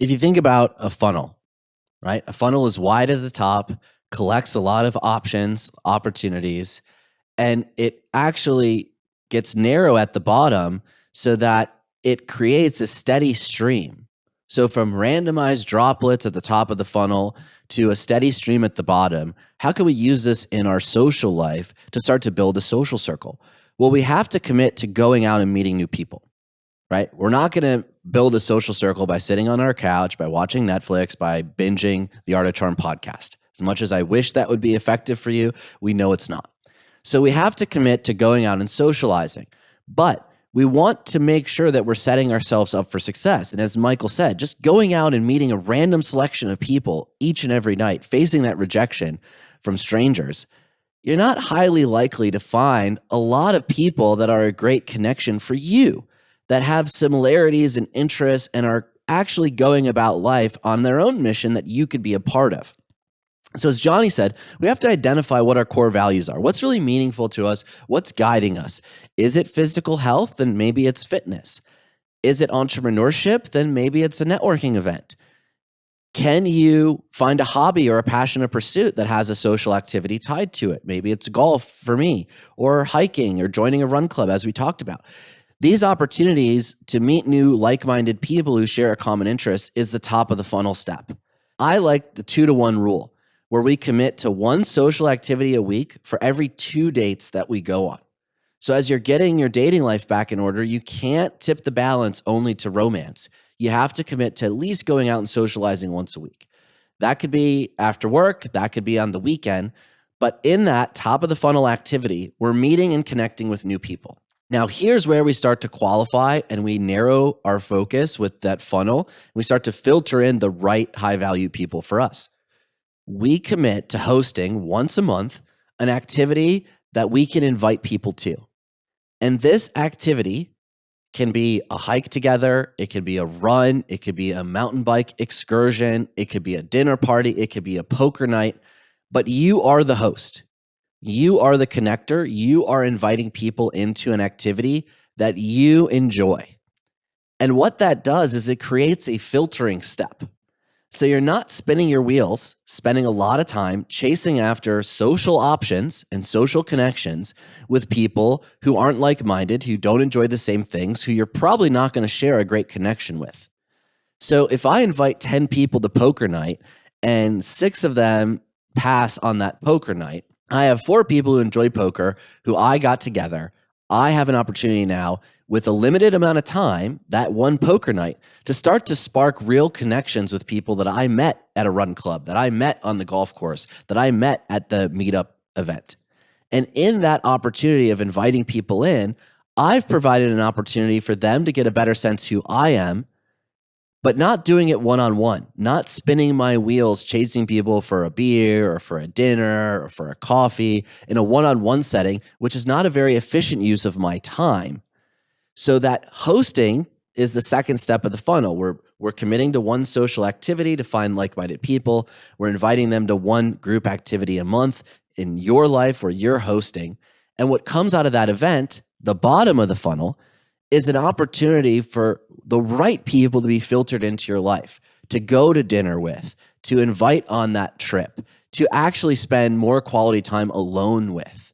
If you think about a funnel, right? A funnel is wide at the top, collects a lot of options, opportunities, and it actually gets narrow at the bottom so that it creates a steady stream. So from randomized droplets at the top of the funnel to a steady stream at the bottom, how can we use this in our social life to start to build a social circle? Well, we have to commit to going out and meeting new people, right? We're not going to build a social circle by sitting on our couch, by watching Netflix, by binging the Art of Charm podcast. As much as I wish that would be effective for you, we know it's not. So we have to commit to going out and socializing. But we want to make sure that we're setting ourselves up for success. And as Michael said, just going out and meeting a random selection of people each and every night, facing that rejection from strangers, you're not highly likely to find a lot of people that are a great connection for you, that have similarities and interests and are actually going about life on their own mission that you could be a part of. So, as Johnny said, we have to identify what our core values are. What's really meaningful to us? What's guiding us? Is it physical health? Then maybe it's fitness. Is it entrepreneurship? Then maybe it's a networking event. Can you find a hobby or a passionate pursuit that has a social activity tied to it? Maybe it's golf for me, or hiking, or joining a run club, as we talked about. These opportunities to meet new like minded people who share a common interest is the top of the funnel step. I like the two to one rule where we commit to one social activity a week for every two dates that we go on. So, as you're getting your dating life back in order, you can't tip the balance only to romance. You have to commit to at least going out and socializing once a week. That could be after work, that could be on the weekend. But in that top of the funnel activity, we're meeting and connecting with new people. Now, here's where we start to qualify and we narrow our focus with that funnel. We start to filter in the right high value people for us we commit to hosting once a month an activity that we can invite people to. And this activity can be a hike together, it could be a run, it could be a mountain bike excursion, it could be a dinner party, it could be a poker night, but you are the host. You are the connector. You are inviting people into an activity that you enjoy. And what that does is it creates a filtering step. So you're not spinning your wheels, spending a lot of time chasing after social options and social connections with people who aren't like minded, who don't enjoy the same things, who you're probably not going to share a great connection with. So if I invite 10 people to poker night and six of them pass on that poker night, I have four people who enjoy poker who I got together. I have an opportunity now with a limited amount of time, that one poker night, to start to spark real connections with people that I met at a run club, that I met on the golf course, that I met at the meetup event. And in that opportunity of inviting people in, I've provided an opportunity for them to get a better sense who I am, but not doing it one on one, not spinning my wheels chasing people for a beer or for a dinner or for a coffee in a one on one setting, which is not a very efficient use of my time. So that hosting is the second step of the funnel. We're we're committing to one social activity to find like-minded people. We're inviting them to one group activity a month in your life where you're hosting. And what comes out of that event, the bottom of the funnel, is an opportunity for the right people to be filtered into your life, to go to dinner with, to invite on that trip, to actually spend more quality time alone with.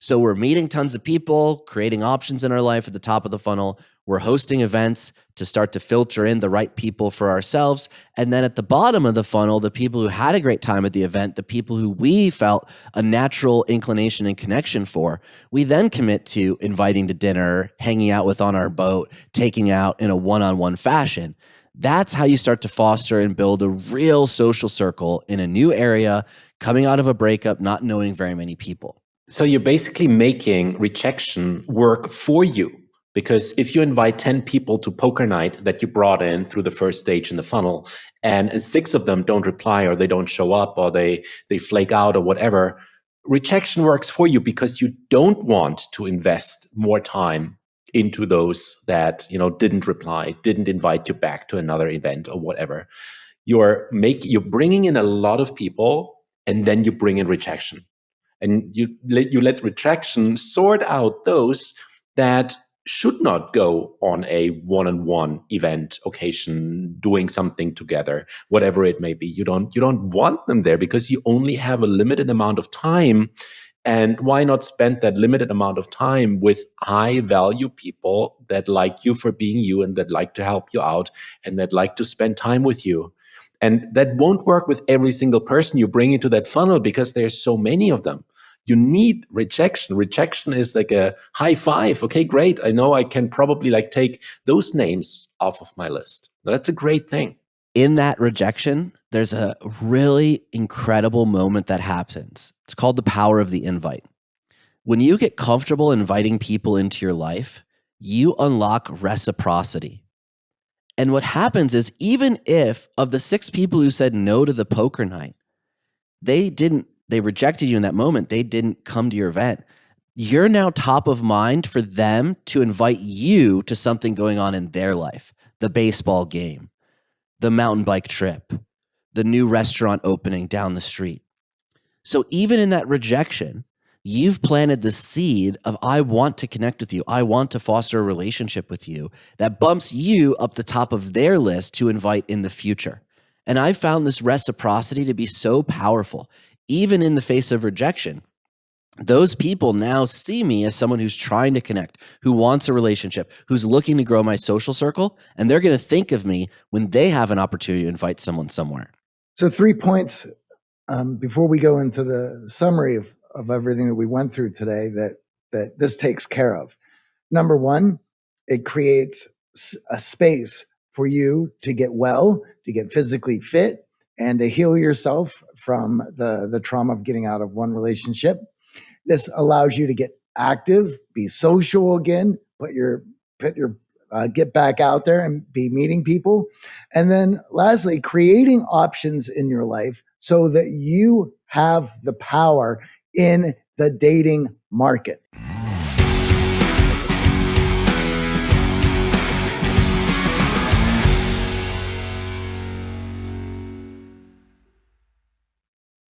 So we're meeting tons of people, creating options in our life at the top of the funnel. We're hosting events to start to filter in the right people for ourselves. And then at the bottom of the funnel, the people who had a great time at the event, the people who we felt a natural inclination and connection for, we then commit to inviting to dinner, hanging out with on our boat, taking out in a one on one fashion. That's how you start to foster and build a real social circle in a new area, coming out of a breakup, not knowing very many people. So you're basically making rejection work for you. Because if you invite 10 people to poker night that you brought in through the first stage in the funnel, and six of them don't reply or they don't show up or they, they flake out or whatever, rejection works for you because you don't want to invest more time into those that you know didn't reply didn't invite you back to another event or whatever. You're make you're bringing in a lot of people and then you bring in rejection. And you let you let retraction sort out those that should not go on a one-on-one event occasion doing something together whatever it may be. You don't you don't want them there because you only have a limited amount of time. And why not spend that limited amount of time with high value people that like you for being you and that like to help you out and that like to spend time with you? And that won't work with every single person you bring into that funnel because there's so many of them you need rejection. Rejection is like a high five. Okay, great. I know I can probably like take those names off of my list. That's a great thing. In that rejection, there's a really incredible moment that happens. It's called the power of the invite. When you get comfortable inviting people into your life, you unlock reciprocity. And what happens is, even if of the six people who said no to the poker night, they didn't they rejected you in that moment, they didn't come to your event. You're now top of mind for them to invite you to something going on in their life the baseball game, the mountain bike trip, the new restaurant opening down the street. So even in that rejection, you've planted the seed of I want to connect with you. I want to foster a relationship with you that bumps you up the top of their list to invite in the future. And I found this reciprocity to be so powerful even in the face of rejection, those people now see me as someone who's trying to connect, who wants a relationship, who's looking to grow my social circle, and they're going to think of me when they have an opportunity to invite someone somewhere. So, three points um, before we go into the summary of, of everything that we went through today that that this takes care of. Number one, it creates a space for you to get well, to get physically fit, and to heal yourself from the, the trauma of getting out of one relationship. This allows you to get active, be social again, put your put your uh, get back out there and be meeting people. And then lastly, creating options in your life so that you have the power in the dating market.